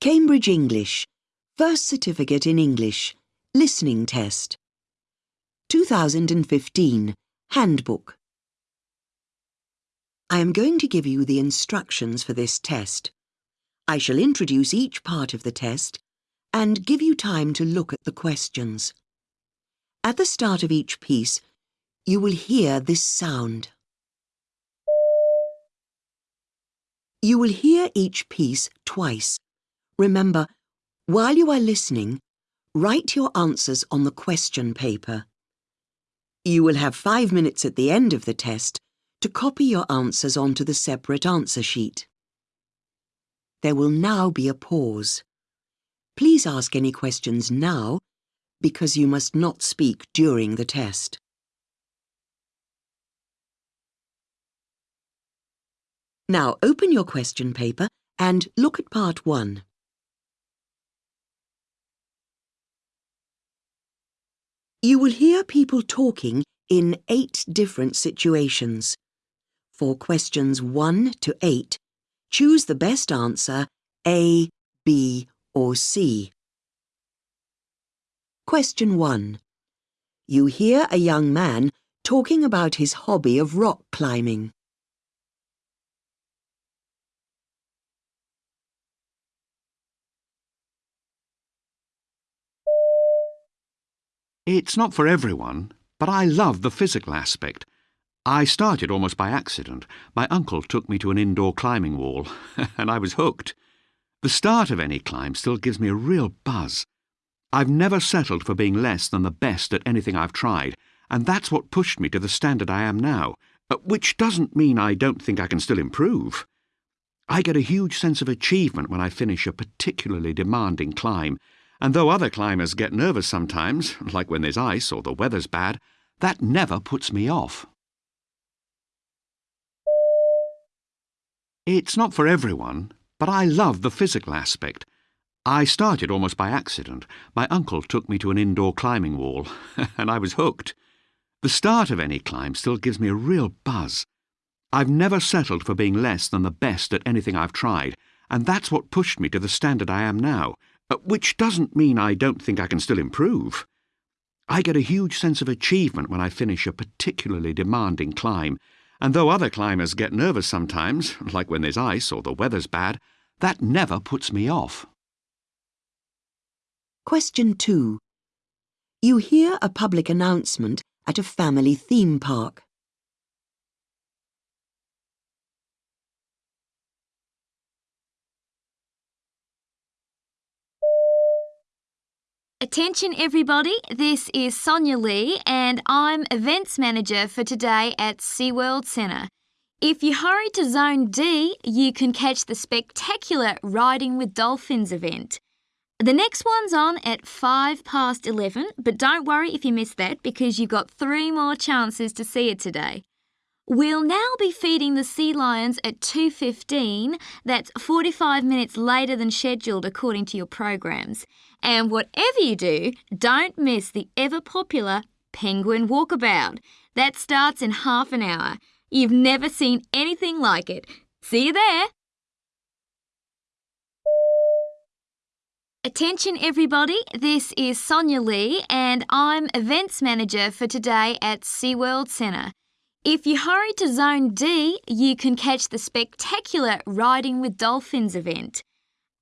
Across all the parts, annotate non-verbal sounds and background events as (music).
Cambridge English, First Certificate in English, Listening Test. 2015 Handbook. I am going to give you the instructions for this test. I shall introduce each part of the test and give you time to look at the questions. At the start of each piece, you will hear this sound. You will hear each piece twice. Remember, while you are listening, write your answers on the question paper. You will have five minutes at the end of the test to copy your answers onto the separate answer sheet. There will now be a pause. Please ask any questions now because you must not speak during the test. Now open your question paper and look at part one. You will hear people talking in eight different situations. For questions 1 to 8, choose the best answer A, B or C. Question 1. You hear a young man talking about his hobby of rock climbing. It's not for everyone, but I love the physical aspect. I started almost by accident. My uncle took me to an indoor climbing wall, (laughs) and I was hooked. The start of any climb still gives me a real buzz. I've never settled for being less than the best at anything I've tried, and that's what pushed me to the standard I am now, uh, which doesn't mean I don't think I can still improve. I get a huge sense of achievement when I finish a particularly demanding climb, and though other climbers get nervous sometimes, like when there's ice or the weather's bad, that never puts me off. It's not for everyone, but I love the physical aspect. I started almost by accident. My uncle took me to an indoor climbing wall, (laughs) and I was hooked. The start of any climb still gives me a real buzz. I've never settled for being less than the best at anything I've tried, and that's what pushed me to the standard I am now, which doesn't mean I don't think I can still improve. I get a huge sense of achievement when I finish a particularly demanding climb, and though other climbers get nervous sometimes, (laughs) like when there's ice or the weather's bad, that never puts me off. Question 2. You hear a public announcement at a family theme park. Attention everybody, this is Sonia Lee and I'm Events Manager for today at SeaWorld Centre. If you hurry to Zone D, you can catch the spectacular Riding with Dolphins event. The next one's on at 5 past 11, but don't worry if you miss that because you've got three more chances to see it today. We'll now be feeding the sea lions at 2.15. That's 45 minutes later than scheduled according to your programs. And whatever you do, don't miss the ever popular penguin walkabout. That starts in half an hour. You've never seen anything like it. See you there. Attention everybody, this is Sonia Lee and I'm Events Manager for today at SeaWorld Centre. If you hurry to Zone D, you can catch the spectacular Riding with Dolphins event.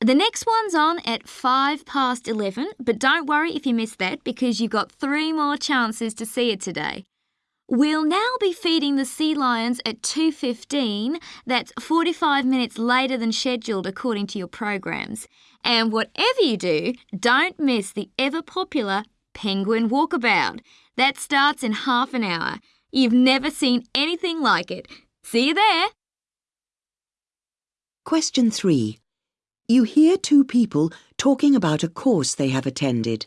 The next one's on at 5 past 11, but don't worry if you miss that because you've got three more chances to see it today. We'll now be feeding the sea lions at 2.15. That's 45 minutes later than scheduled according to your programs. And whatever you do, don't miss the ever popular penguin walkabout. That starts in half an hour. You've never seen anything like it. See you there. Question 3. You hear two people talking about a course they have attended.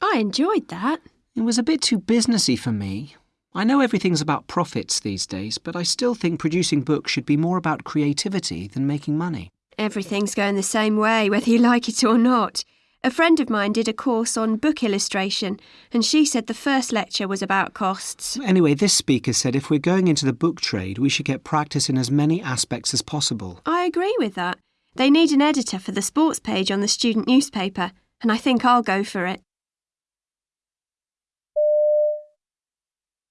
I enjoyed that. It was a bit too businessy for me. I know everything's about profits these days, but I still think producing books should be more about creativity than making money. Everything's going the same way, whether you like it or not. A friend of mine did a course on book illustration, and she said the first lecture was about costs. Anyway, this speaker said if we're going into the book trade, we should get practice in as many aspects as possible. I agree with that. They need an editor for the sports page on the student newspaper, and I think I'll go for it.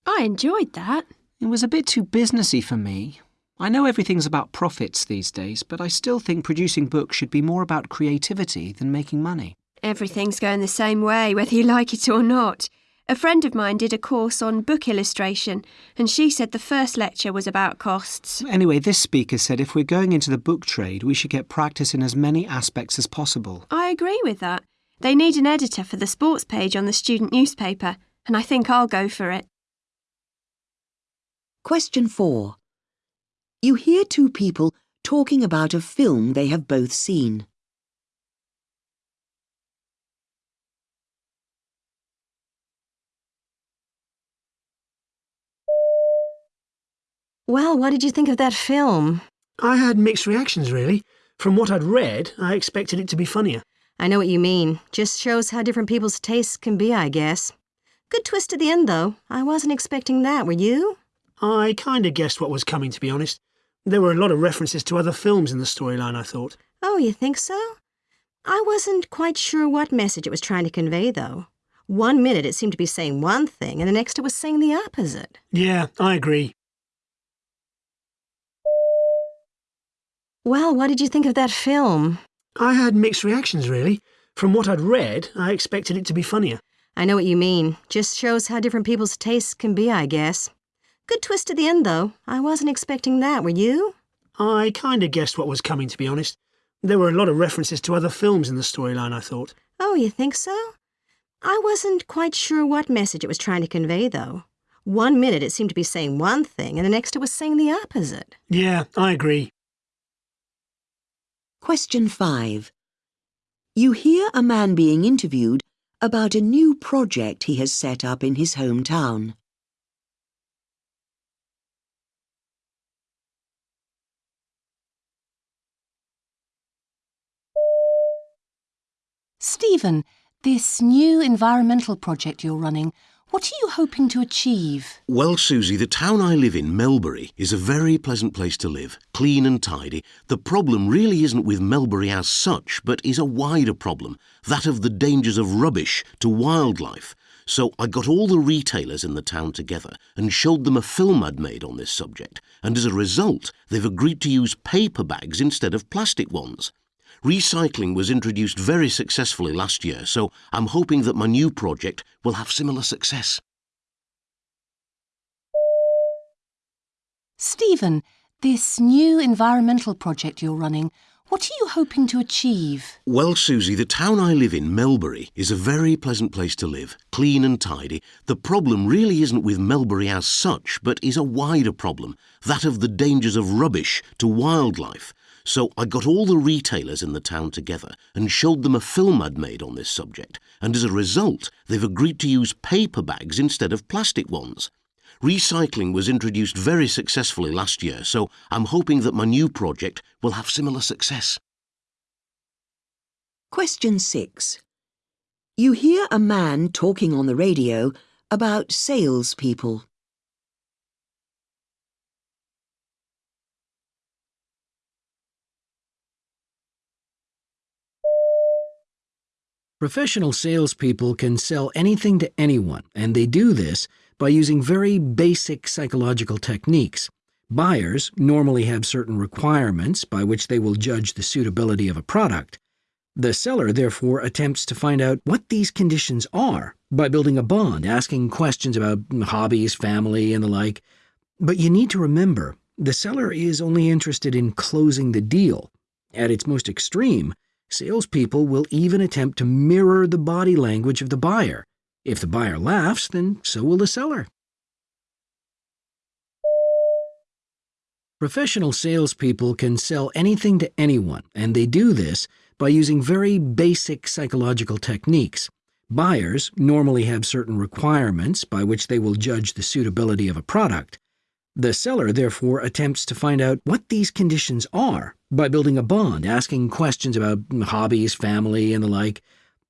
I enjoyed that. It was a bit too businessy for me. I know everything's about profits these days, but I still think producing books should be more about creativity than making money. Everything's going the same way, whether you like it or not. A friend of mine did a course on book illustration, and she said the first lecture was about costs. Anyway, this speaker said if we're going into the book trade, we should get practice in as many aspects as possible. I agree with that. They need an editor for the sports page on the student newspaper, and I think I'll go for it. Question 4. You hear two people talking about a film they have both seen. Well, what did you think of that film? I had mixed reactions, really. From what I'd read, I expected it to be funnier. I know what you mean. Just shows how different people's tastes can be, I guess. Good twist at the end, though. I wasn't expecting that, were you? I kind of guessed what was coming, to be honest. There were a lot of references to other films in the storyline, I thought. Oh, you think so? I wasn't quite sure what message it was trying to convey, though. One minute it seemed to be saying one thing, and the next it was saying the opposite. Yeah, I agree. Well, what did you think of that film? I had mixed reactions, really. From what I'd read, I expected it to be funnier. I know what you mean. Just shows how different people's tastes can be, I guess. Good twist at the end, though. I wasn't expecting that, were you? I kind of guessed what was coming, to be honest. There were a lot of references to other films in the storyline, I thought. Oh, you think so? I wasn't quite sure what message it was trying to convey, though. One minute it seemed to be saying one thing, and the next it was saying the opposite. Yeah, I agree. Question 5. You hear a man being interviewed about a new project he has set up in his hometown. Stephen, this new environmental project you're running, what are you hoping to achieve? Well, Susie, the town I live in, Melbury, is a very pleasant place to live, clean and tidy. The problem really isn't with Melbury as such, but is a wider problem, that of the dangers of rubbish to wildlife. So I got all the retailers in the town together and showed them a film I'd made on this subject, and as a result, they've agreed to use paper bags instead of plastic ones. Recycling was introduced very successfully last year, so I'm hoping that my new project will have similar success. Stephen, this new environmental project you're running, what are you hoping to achieve? Well, Susie, the town I live in, Melbury, is a very pleasant place to live, clean and tidy. The problem really isn't with Melbury as such, but is a wider problem, that of the dangers of rubbish to wildlife. So I got all the retailers in the town together and showed them a film I'd made on this subject, and as a result, they've agreed to use paper bags instead of plastic ones. Recycling was introduced very successfully last year, so I'm hoping that my new project will have similar success. Question 6. You hear a man talking on the radio about salespeople. Professional salespeople can sell anything to anyone, and they do this by using very basic psychological techniques. Buyers normally have certain requirements by which they will judge the suitability of a product. The seller therefore attempts to find out what these conditions are by building a bond, asking questions about hobbies, family, and the like. But you need to remember, the seller is only interested in closing the deal. At its most extreme, salespeople will even attempt to mirror the body language of the buyer. If the buyer laughs, then so will the seller. Professional salespeople can sell anything to anyone, and they do this by using very basic psychological techniques. Buyers normally have certain requirements by which they will judge the suitability of a product. The seller therefore attempts to find out what these conditions are by building a bond, asking questions about hobbies, family, and the like.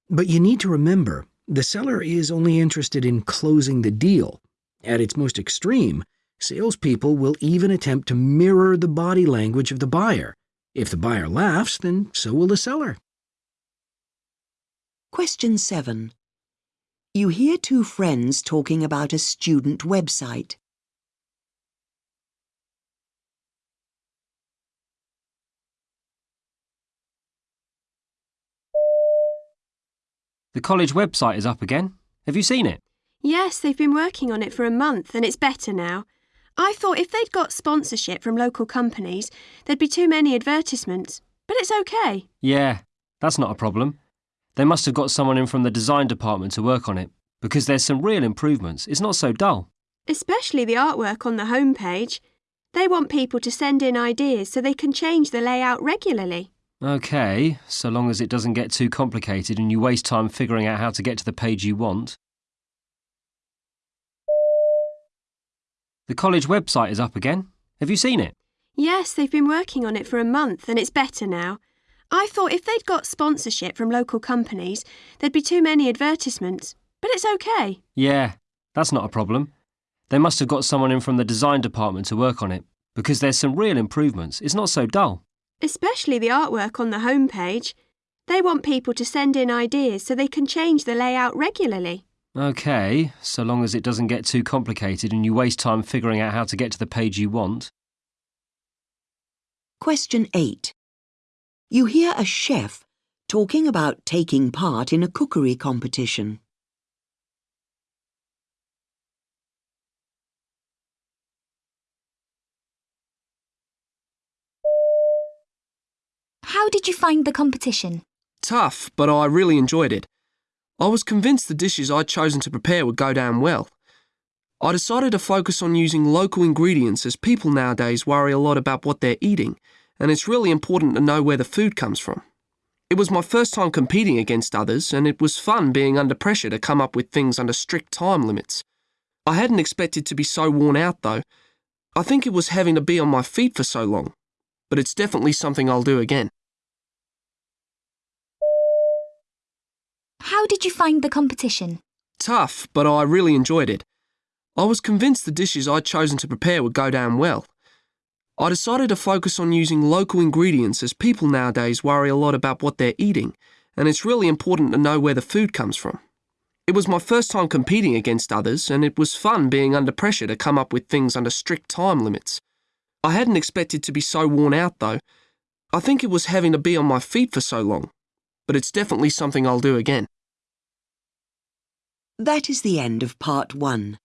But you need to remember, the seller is only interested in closing the deal. At its most extreme, salespeople will even attempt to mirror the body language of the buyer. If the buyer laughs, then so will the seller. Question 7. You hear two friends talking about a student website. The college website is up again. Have you seen it? Yes, they've been working on it for a month and it's better now. I thought if they'd got sponsorship from local companies, there'd be too many advertisements. But it's okay. Yeah, that's not a problem. They must have got someone in from the design department to work on it, because there's some real improvements. It's not so dull. Especially the artwork on the homepage. They want people to send in ideas so they can change the layout regularly. OK, so long as it doesn't get too complicated and you waste time figuring out how to get to the page you want. The college website is up again. Have you seen it? Yes, they've been working on it for a month and it's better now. I thought if they'd got sponsorship from local companies, there'd be too many advertisements. But it's okay. Yeah, that's not a problem. They must have got someone in from the design department to work on it, because there's some real improvements. It's not so dull. Especially the artwork on the homepage. They want people to send in ideas so they can change the layout regularly. OK, so long as it doesn't get too complicated and you waste time figuring out how to get to the page you want. Question 8. You hear a chef talking about taking part in a cookery competition. How did you find the competition? Tough, but I really enjoyed it. I was convinced the dishes I'd chosen to prepare would go down well. I decided to focus on using local ingredients as people nowadays worry a lot about what they're eating, and it's really important to know where the food comes from. It was my first time competing against others, and it was fun being under pressure to come up with things under strict time limits. I hadn't expected to be so worn out, though. I think it was having to be on my feet for so long, but it's definitely something I'll do again. How did you find the competition? Tough, but I really enjoyed it. I was convinced the dishes I'd chosen to prepare would go down well. I decided to focus on using local ingredients as people nowadays worry a lot about what they're eating, and it's really important to know where the food comes from. It was my first time competing against others, and it was fun being under pressure to come up with things under strict time limits. I hadn't expected to be so worn out, though. I think it was having to be on my feet for so long, but it's definitely something I'll do again. That is the end of part 1.